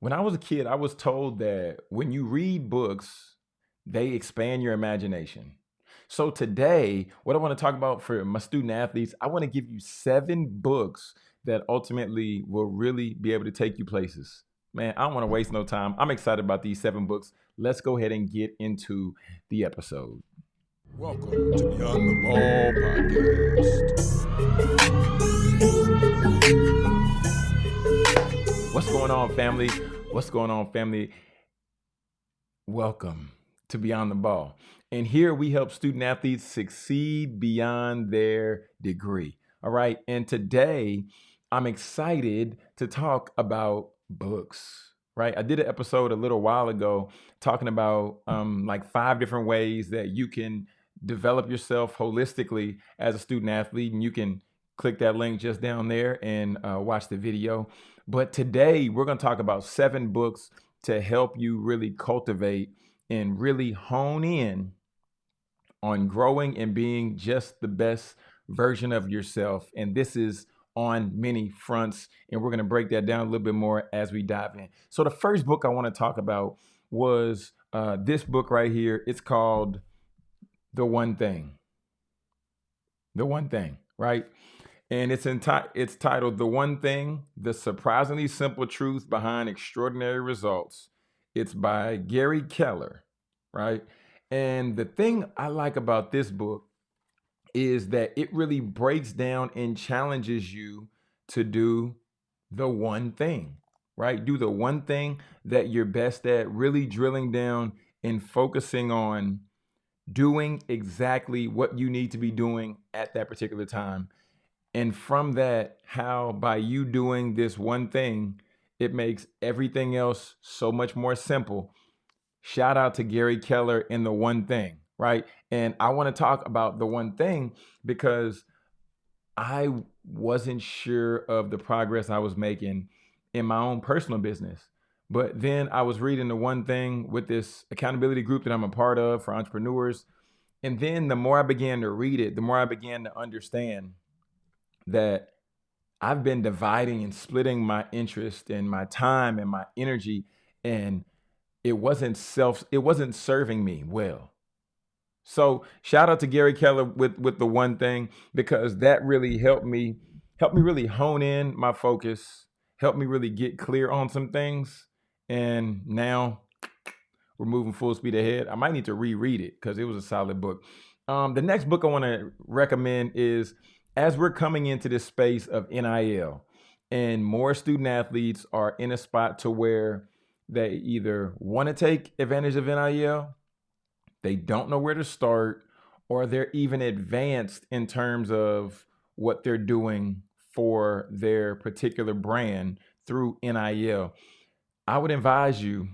When I was a kid, I was told that when you read books, they expand your imagination. So today, what I want to talk about for my student athletes, I want to give you seven books that ultimately will really be able to take you places. Man, I don't want to waste no time. I'm excited about these seven books. Let's go ahead and get into the episode. Welcome to Beyond the Ball podcast. Going on, family? What's going on, family? Welcome to Beyond the Ball. And here we help student athletes succeed beyond their degree. All right. And today I'm excited to talk about books. Right. I did an episode a little while ago talking about um, like five different ways that you can develop yourself holistically as a student athlete. And you can click that link just down there and uh, watch the video. But today we're going to talk about seven books to help you really cultivate and really hone in on growing and being just the best version of yourself. And this is on many fronts. And we're going to break that down a little bit more as we dive in. So, the first book I want to talk about was uh, this book right here. It's called The One Thing. The One Thing, right? And it's enti- it's titled "The One Thing: The Surprisingly Simple Truth Behind Extraordinary Results." It's by Gary Keller, right? And the thing I like about this book is that it really breaks down and challenges you to do the one thing, right? Do the one thing that you're best at, really drilling down and focusing on doing exactly what you need to be doing at that particular time and from that, how by you doing this one thing, it makes everything else so much more simple. Shout out to Gary Keller in the one thing, right? And I want to talk about the one thing because I wasn't sure of the progress I was making in my own personal business. But then I was reading the one thing with this accountability group that I'm a part of for entrepreneurs. And then the more I began to read it, the more I began to understand that I've been dividing and splitting my interest and my time and my energy and it wasn't self it wasn't serving me well. So shout out to Gary Keller with with the one thing because that really helped me helped me really hone in my focus, helped me really get clear on some things and now we're moving full speed ahead. I might need to reread it because it was a solid book. Um, the next book I want to recommend is as we're coming into this space of NIL and more student athletes are in a spot to where they either want to take advantage of NIL, they don't know where to start, or they're even advanced in terms of what they're doing for their particular brand through NIL. I would advise you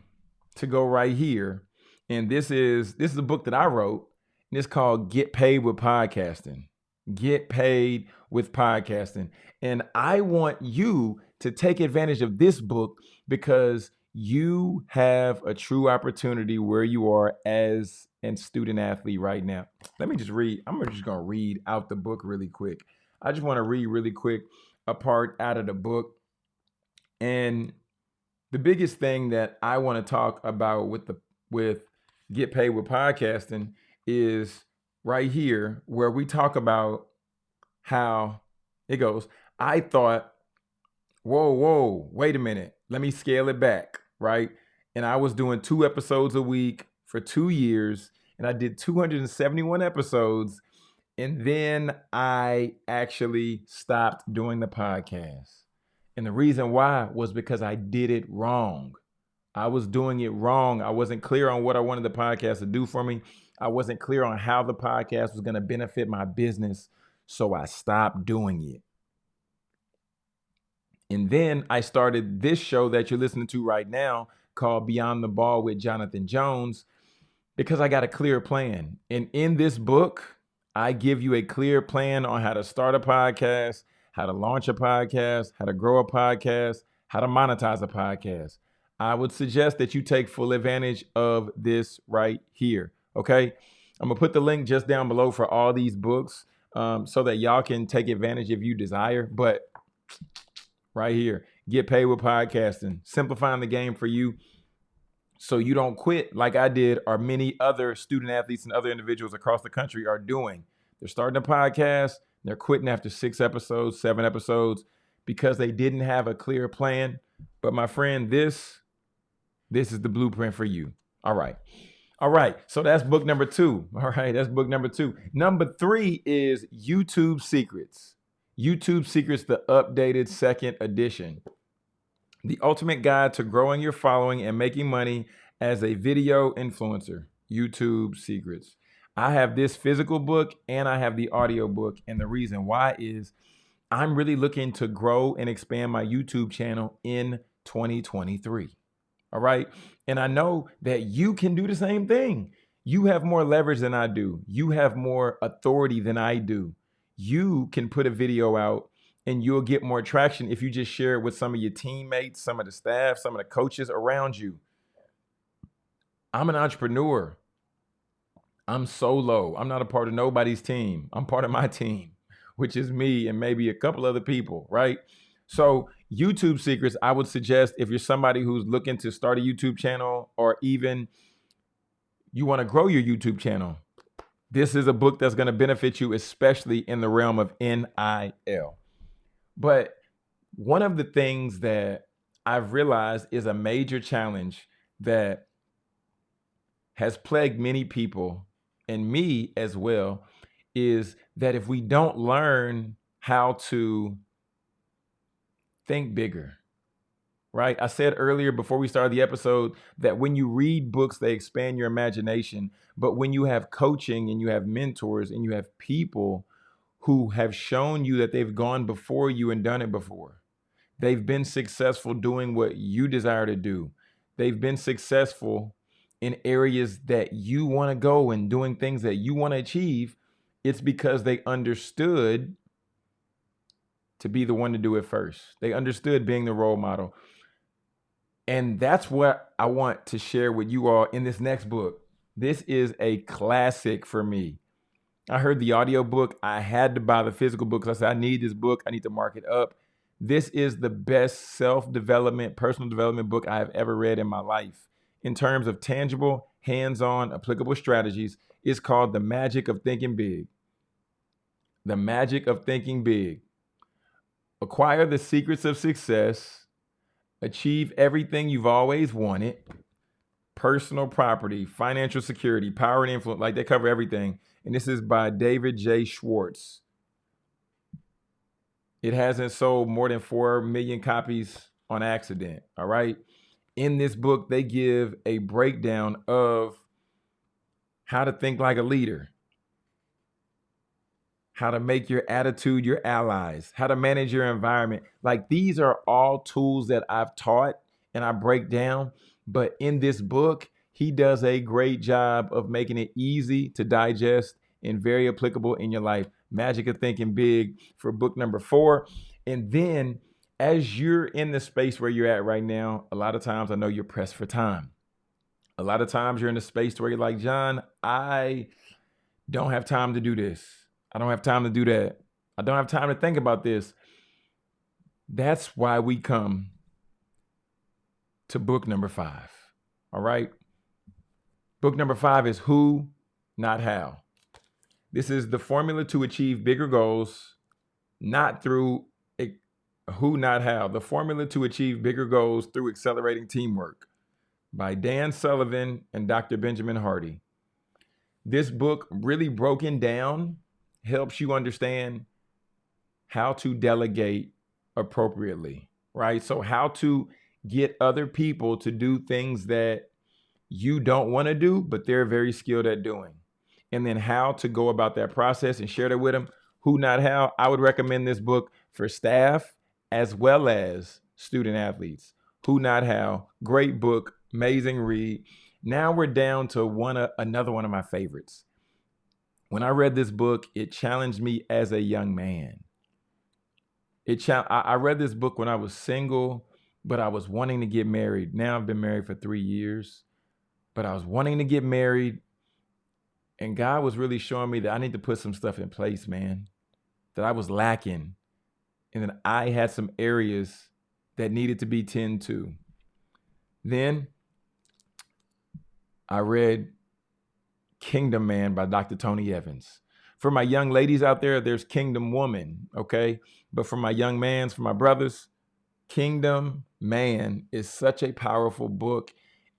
to go right here. And this is this is a book that I wrote, and it's called Get Paid with Podcasting get paid with podcasting. And I want you to take advantage of this book because you have a true opportunity where you are as a student athlete right now. Let me just read. I'm just going to read out the book really quick. I just want to read really quick a part out of the book. And the biggest thing that I want to talk about with the with get paid with podcasting is right here where we talk about how it goes. I thought, whoa, whoa, wait a minute. Let me scale it back, right? And I was doing two episodes a week for two years, and I did 271 episodes. And then I actually stopped doing the podcast. And the reason why was because I did it wrong. I was doing it wrong. I wasn't clear on what I wanted the podcast to do for me. I wasn't clear on how the podcast was going to benefit my business. So I stopped doing it. And then I started this show that you're listening to right now called Beyond the Ball with Jonathan Jones because I got a clear plan. And in this book, I give you a clear plan on how to start a podcast, how to launch a podcast, how to grow a podcast, how to monetize a podcast. I would suggest that you take full advantage of this right here. Okay. I'm to put the link just down below for all these books um, so that y'all can take advantage if you desire. But right here, get paid with podcasting, simplifying the game for you so you don't quit like I did or many other student athletes and other individuals across the country are doing. They're starting a podcast, they're quitting after 6 episodes, 7 episodes because they didn't have a clear plan. But my friend, this this is the blueprint for you. All right. All right. So that's book number 2. All right, that's book number 2. Number 3 is YouTube Secrets. YouTube Secrets the updated second edition. The Ultimate Guide to Growing Your Following and Making Money as a Video Influencer, YouTube Secrets. I have this physical book and I have the audio book. And the reason why is I'm really looking to grow and expand my YouTube channel in 2023. All right. And I know that you can do the same thing. You have more leverage than I do, you have more authority than I do. You can put a video out and you'll get more traction if you just share it with some of your teammates, some of the staff, some of the coaches around you. I'm an entrepreneur. I'm solo. I'm not a part of nobody's team. I'm part of my team, which is me and maybe a couple other people, right? So, YouTube secrets, I would suggest if you're somebody who's looking to start a YouTube channel or even you want to grow your YouTube channel, this is a book that's going to benefit you, especially in the realm of NIL. But one of the things that I've realized is a major challenge that has plagued many people and me as well is that if we don't learn how to think bigger, right? I said earlier before we started the episode that when you read books, they expand your imagination. But when you have coaching and you have mentors and you have people who have shown you that they've gone before you and done it before. They've been successful doing what you desire to do. They've been successful in areas that you want to go and doing things that you want to achieve. It's because they understood to be the one to do it first. They understood being the role model. And that's what I want to share with you all in this next book. This is a classic for me. I heard the audio book. I had to buy the physical book because I said, I need this book. I need to mark it up. This is the best self development, personal development book I have ever read in my life. In terms of tangible, hands on, applicable strategies, it's called The Magic of Thinking Big. The Magic of Thinking Big. Acquire the secrets of success, achieve everything you've always wanted, personal property, financial security, power and influence, like they cover everything and this is by David J. Schwartz. It hasn't sold more than 4 million copies on accident. All right. In this book, they give a breakdown of how to think like a leader, how to make your attitude your allies, how to manage your environment. Like these are all tools that I've taught and I break down. But in this book, he does a great job of making it easy to digest and very applicable in your life. Magic of Thinking Big for book number four. And then as you're in the space where you're at right now, a lot of times I know you're pressed for time. A lot of times you're in a space where you're like, John, I don't have time to do this. I don't have time to do that. I don't have time to think about this. That's why we come to book number five. All right. Book number five is Who, Not How. This is the formula to achieve bigger goals, not through a, who, not how. The formula to achieve bigger goals through accelerating teamwork by Dan Sullivan and Dr. Benjamin Hardy. This book, really broken down, helps you understand how to delegate appropriately, right? So, how to get other people to do things that you don't want to do, but they're very skilled at doing. And then how to go about that process and share that with them. Who, not how. I would recommend this book for staff as well as student athletes. Who, not how. Great book, amazing read. Now we're down to one uh, another one of my favorites. When I read this book, it challenged me as a young man. It cha- I read this book when I was single, but I was wanting to get married. Now I've been married for three years but I was wanting to get married. And God was really showing me that I need to put some stuff in place, man, that I was lacking. And then I had some areas that needed to be tended to. Then I read Kingdom Man by Dr. Tony Evans. For my young ladies out there, there's Kingdom Woman, okay? But for my young mans, for my brothers, Kingdom Man is such a powerful book.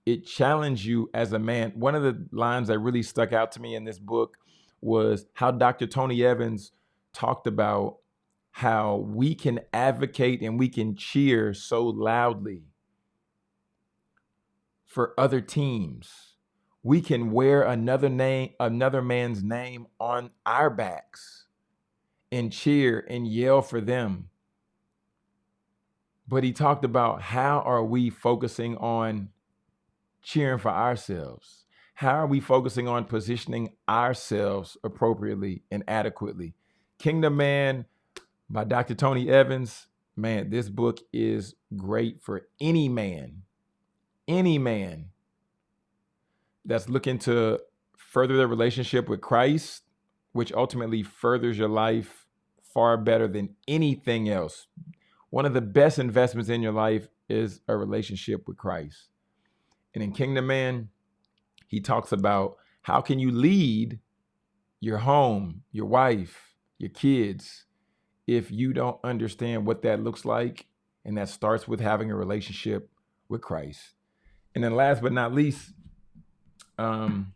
It challenged you as a man. One of the lines that really stuck out to me in this book was how Dr. Tony Evans talked about how we can advocate and we can cheer so loudly for other teams. We can wear another name, another man's name on our backs and cheer and yell for them. But he talked about how are we focusing on cheering for ourselves? How are we focusing on positioning ourselves appropriately and adequately? Kingdom Man by Dr. Tony Evans. Man, this book is great for any man, any man that's looking to further their relationship with Christ, which ultimately furthers your life far better than anything else. One of the best investments in your life is a relationship with Christ. And in Kingdom Man, he talks about how can you lead your home, your wife, your kids, if you don't understand what that looks like. And that starts with having a relationship with Christ. And then last but not least, um,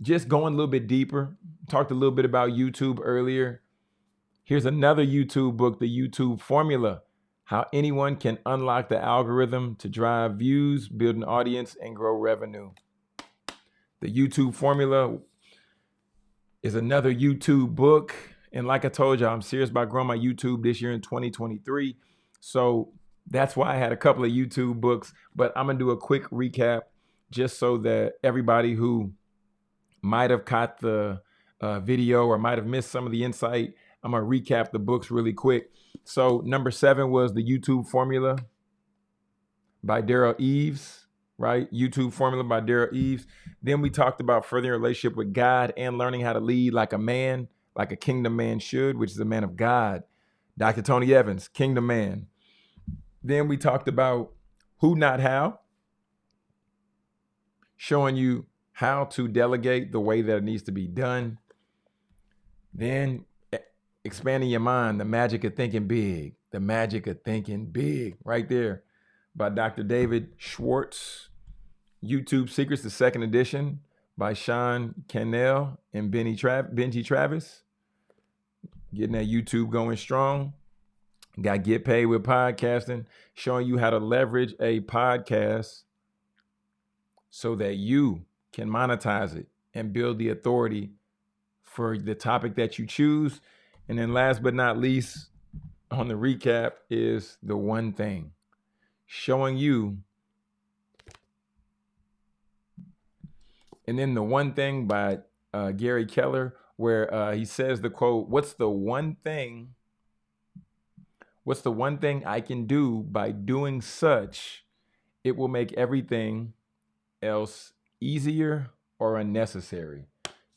just going a little bit deeper, talked a little bit about YouTube earlier. Here's another YouTube book, The YouTube Formula How Anyone Can Unlock the Algorithm to Drive Views, Build an Audience, and Grow Revenue. The YouTube Formula is another YouTube book. And like I told you, I'm serious about growing my YouTube this year in 2023. So that's why I had a couple of YouTube books, but I'm gonna do a quick recap just so that everybody who might have caught the uh, video or might have missed some of the insight, I'm gonna recap the books really quick. So number seven was the YouTube Formula by Derral Eves, right? YouTube Formula by Derral Eves. Then we talked about furthering relationship with God and learning how to lead like a man like a kingdom man should, which is a man of God. Dr. Tony Evans, kingdom man. Then we talked about who, not how, showing you how to delegate the way that it needs to be done. Then expanding your mind, the magic of thinking big, the magic of thinking big, right there by Dr. David Schwartz. YouTube Secrets, the second edition by Sean Cannell and Benny Benji Travis getting that YouTube going strong. Got Get Paid with Podcasting, showing you how to leverage a podcast so that you can monetize it and build the authority for the topic that you choose. And then last but not least, on the recap is the one thing showing you. And then the one thing by uh, Gary Keller where uh, he says the quote, What's the one thing? What's the one thing I can do by doing such? It will make everything else easier or unnecessary.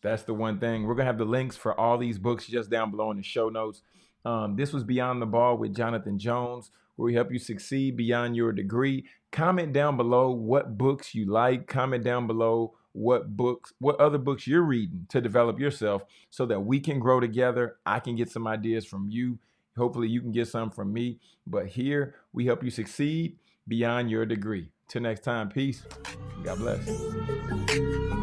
That's the one thing. We're going to have the links for all these books just down below in the show notes. Um, this was Beyond the Ball with Jonathan Jones, where we help you succeed beyond your degree. Comment down below what books you like. Comment down below what books, what other books you're reading to develop yourself so that we can grow together. I can get some ideas from you. Hopefully, you can get some from me. But here, we help you succeed beyond your degree. Till next time, peace. God bless.